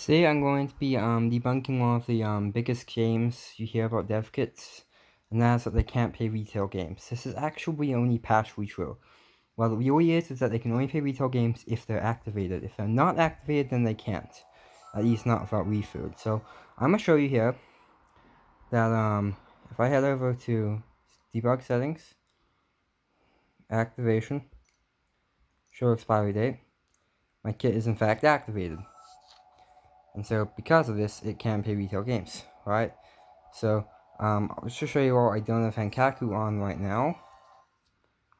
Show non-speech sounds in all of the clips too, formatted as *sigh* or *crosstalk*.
Today I'm going to be um, debunking one of the um, biggest games you hear about dev kits, and that's that they can't pay retail games. This is actually only partially true. What it really is is that they can only pay retail games if they're activated. If they're not activated, then they can't. At least not without refood. So I'm going to show you here that um, if I head over to debug settings, activation, show expiry date, my kit is in fact activated. And so because of this, it can pay retail games, right? So um, I'll just show you all I don't have HENkaku on right now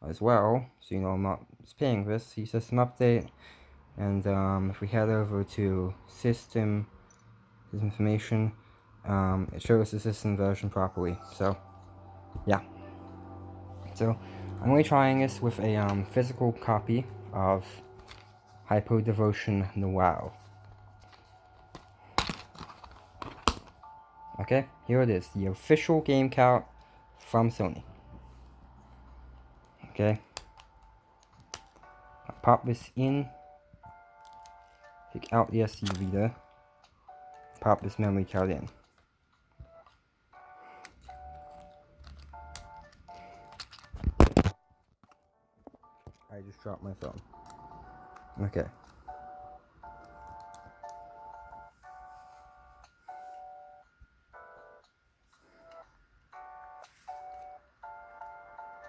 as well. So you know I'm not paying this. See system update. And um, if we head over to system, information, um, it shows the system version properly. So yeah. So I'm only trying this with a um, physical copy of Hyperdevotion Noire. Okay, here it is, the official game count from Sony. Okay. i pop this in, take out the SD reader, pop this memory card in. I just dropped my phone. Okay.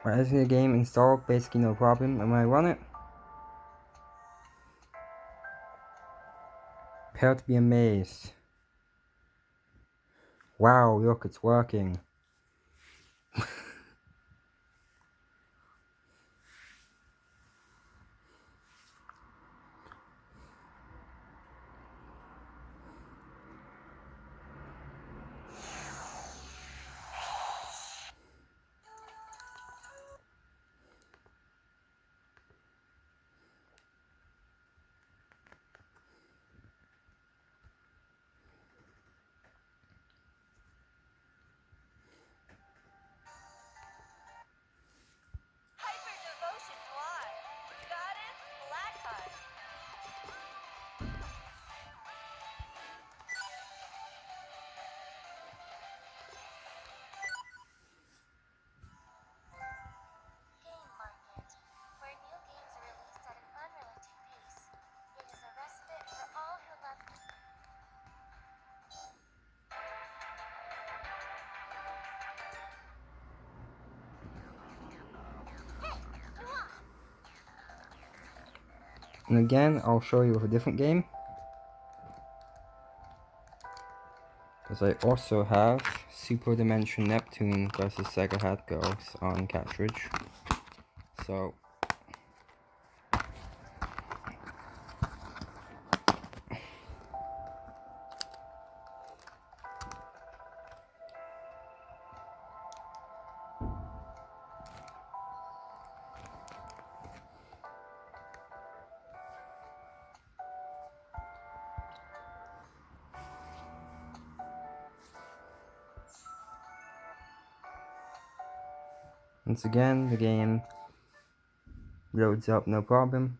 As the game installed, basically no problem. And when I run it, prepare to be amazed. Wow, look, it's working. And again, I'll show you with a different game. Because I also have Super Dimension Neptune versus Sega Hard Girls on cartridge. So, Once again, the game loads up no problem.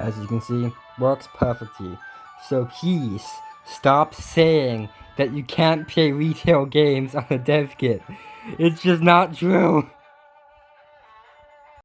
As you can see, works perfectly. So please, stop saying that you can't play retail games on a dev kit. It's just not true. *laughs*